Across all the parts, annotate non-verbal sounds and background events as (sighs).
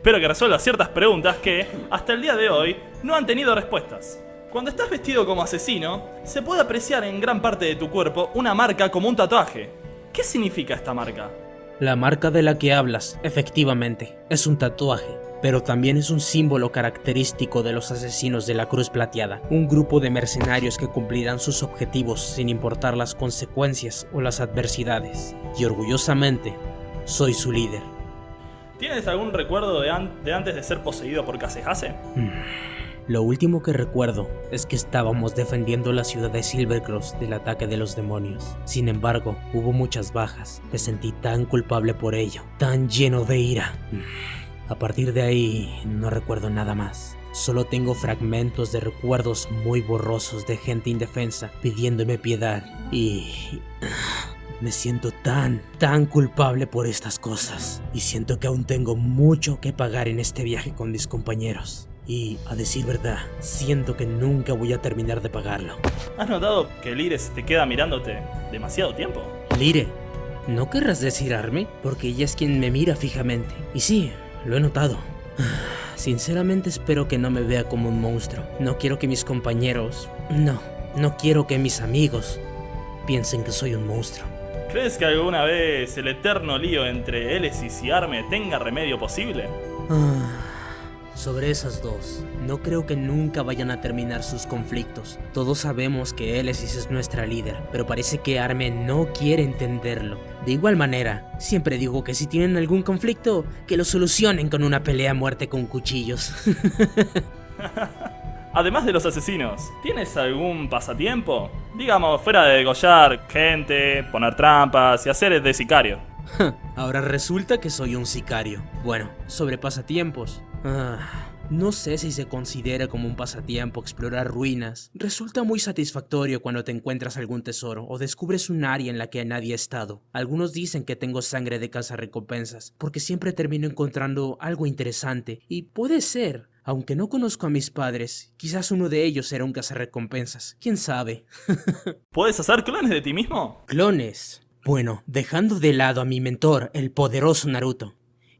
Espero que resuelva ciertas preguntas que, hasta el día de hoy, no han tenido respuestas. Cuando estás vestido como asesino, se puede apreciar en gran parte de tu cuerpo una marca como un tatuaje. ¿Qué significa esta marca? La marca de la que hablas, efectivamente, es un tatuaje, pero también es un símbolo característico de los asesinos de la Cruz Plateada, un grupo de mercenarios que cumplirán sus objetivos sin importar las consecuencias o las adversidades. Y orgullosamente, soy su líder. ¿Tienes algún recuerdo de, an- de antes de ser poseído por Kasehase? Lo último que recuerdo es que estábamos defendiendo la ciudad de Silvercross del ataque de los demonios. Sin embargo, hubo muchas bajas. Me sentí tan culpable por ello, tan lleno de ira. A partir de ahí, no recuerdo nada más. Solo tengo fragmentos de recuerdos muy borrosos de gente indefensa pidiéndome piedad y... Me siento tan, tan culpable por estas cosas. Y siento que aún tengo mucho que pagar en este viaje con mis compañeros. Y, a decir verdad, siento que nunca voy a terminar de pagarlo. ¿Has notado que Lire se te queda mirándote demasiado tiempo? Lire, ¿no querrás desirarme? Porque ella es quien me mira fijamente. Y sí, lo he notado. (sighs) Sinceramente espero que no me vea como un monstruo. No quiero que mis compañeros... No, no quiero que mis amigos piensen que soy un monstruo. ¿Crees que alguna vez el eterno lío entre Elesis y Arme tenga remedio posible? Ah, Sobre esas dos, no creo que nunca vayan a terminar sus conflictos. Todos sabemos que Elesis es nuestra líder, pero parece que Arme no quiere entenderlo. De igual manera, siempre digo que si tienen algún conflicto, que lo solucionen con una pelea a muerte con cuchillos. (laughs) (laughs) Además de los asesinos, ¿tienes algún pasatiempo? Digamos, fuera de degollar gente, poner trampas y hacer de sicario. (laughs) Ahora resulta que soy un sicario. Bueno, sobre pasatiempos. Ah, no sé si se considera como un pasatiempo explorar ruinas. Resulta muy satisfactorio cuando te encuentras algún tesoro o descubres un área en la que nadie ha estado. Algunos dicen que tengo sangre de recompensas, porque siempre termino encontrando algo interesante. Y puede ser. Aunque no conozco a mis padres, quizás uno de ellos era un cazarrecompensas. ¿Quién sabe? (laughs) ¿Puedes hacer clones de ti mismo? Clones. Bueno, dejando de lado a mi mentor, el poderoso Naruto.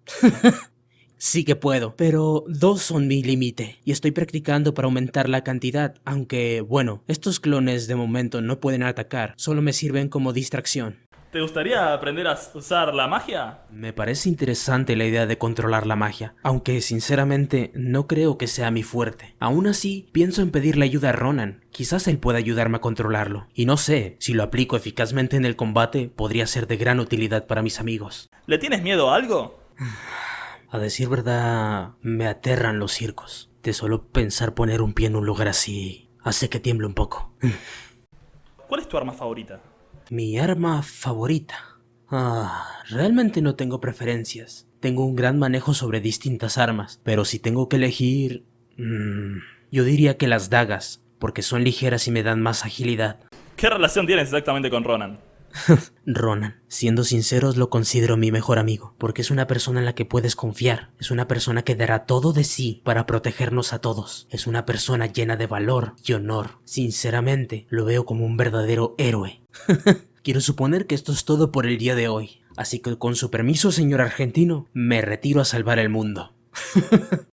(laughs) sí que puedo, pero dos son mi límite, y estoy practicando para aumentar la cantidad, aunque, bueno, estos clones de momento no pueden atacar, solo me sirven como distracción. ¿Te gustaría aprender a usar la magia? Me parece interesante la idea de controlar la magia, aunque sinceramente no creo que sea mi fuerte. Aún así, pienso en pedirle ayuda a Ronan, quizás él pueda ayudarme a controlarlo. Y no sé, si lo aplico eficazmente en el combate, podría ser de gran utilidad para mis amigos. ¿Le tienes miedo a algo? (sighs) A decir verdad, me aterran los circos. De solo pensar poner un pie en un lugar así, hace que tiemble un poco. (sighs) ¿Cuál es tu arma favorita? Mi arma favorita. Ah, realmente no tengo preferencias. Tengo un gran manejo sobre distintas armas, pero si tengo que elegir... mm, yo diría que las dagas, porque son ligeras y me dan más agilidad. ¿Qué relación tienes exactamente con Ronan? (laughs) Ronan, siendo sinceros, lo considero mi mejor amigo, porque es una persona en la que puedes confiar, es una persona que dará todo de sí para protegernos a todos, es una persona llena de valor y honor. Sinceramente, lo veo como un verdadero héroe. (laughs) Quiero suponer que esto es todo por el día de hoy, así que con su permiso, señor argentino, me retiro a salvar el mundo. (laughs)